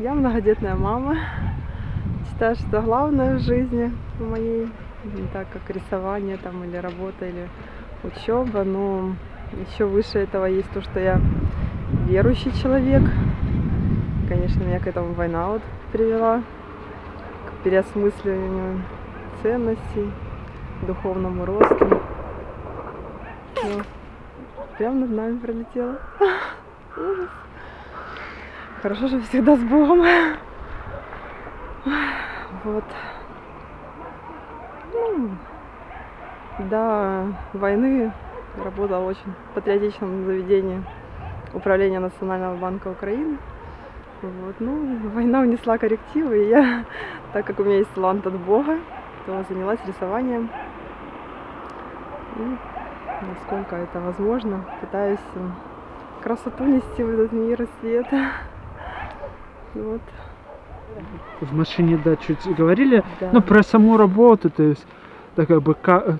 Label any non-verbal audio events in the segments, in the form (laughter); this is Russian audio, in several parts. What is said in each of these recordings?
Я многодетная мама. Считаю, что главное в жизни моей, не так как рисование там или работа, или учеба, но еще выше этого есть то, что я верующий человек. Конечно, меня к этому война вот привела, к переосмысливанию ценностей, духовному росту. Ну, прям над нами пролетело. (laughs) Ужас. Хорошо, что всегда с Богом. Вот. Ну, до войны работала очень в патриотичном заведении Управления Национального банка Украины. Вот. Ну, война внесла коррективы, и я, так как у меня есть талант от Бога, то занялась рисованием. И насколько это возможно, пытаюсь красоту нести в этот мир и свет. Вот. В машине, да, чуть говорили. Да. Ну, про саму работу, то есть, так как бы, ка-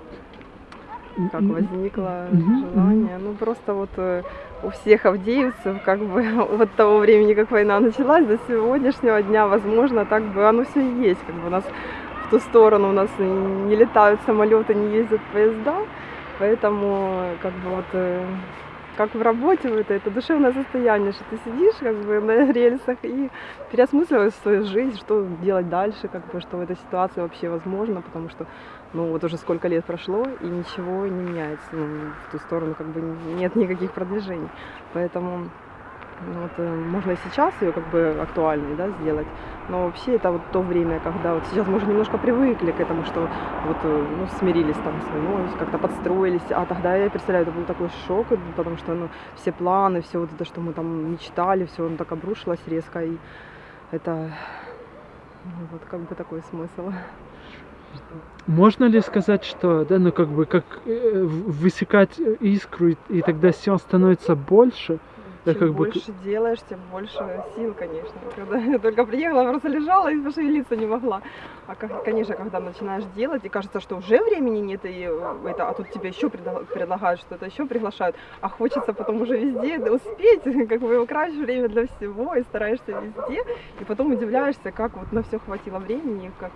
как возникло Мгм, желание. Ну просто вот э, у всех авдеевцев, как бы (laughs) вот того времени, как война началась, до сегодняшнего дня, возможно, так бы оно все и есть. Как бы у нас в ту сторону у нас не летают самолеты, не ездят поезда, поэтому как бы вот э, как в работе вот это душевное состояние, что ты сидишь как бы на (laughs) рельсах и переосмысливаешь свою жизнь, что делать дальше, как бы, что в этой ситуации вообще возможно, потому что, ну, вот уже сколько лет прошло, и ничего не меняется, ну, в ту сторону как бы нет никаких продвижений, поэтому вот, э, можно и сейчас ее как бы актуальной, да, сделать, но вообще это вот то время, когда вот сейчас мы уже немножко привыкли к этому, что вот, э, ну, смирились там с войной, как-то подстроились, а тогда, я представляю, это был такой шок, потому что, ну, все планы, все вот это, что мы там мечтали, все, оно так обрушилось резко, и это, ну, вот как бы такой смысл. можно ли сказать, что, да, ну, как бы, как э, высекать искру, и, и тогда сил становится больше? Чем как бы больше делаешь, тем больше сил, конечно. Когда я только приехала, просто лежала и пошевелиться не могла. А, как- конечно, когда начинаешь делать, и кажется, что уже времени нет, и э, это, а тут тебе еще предла- предлагают что-то, еще приглашают, а хочется потом уже везде успеть, (laughs) как бы украсть время для всего, и стараешься везде, и потом удивляешься, как вот на все хватило времени, как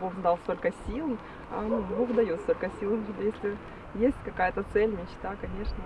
Бог дал столько сил, а ну, Бог дает столько сил, если есть какая-то цель, мечта, конечно.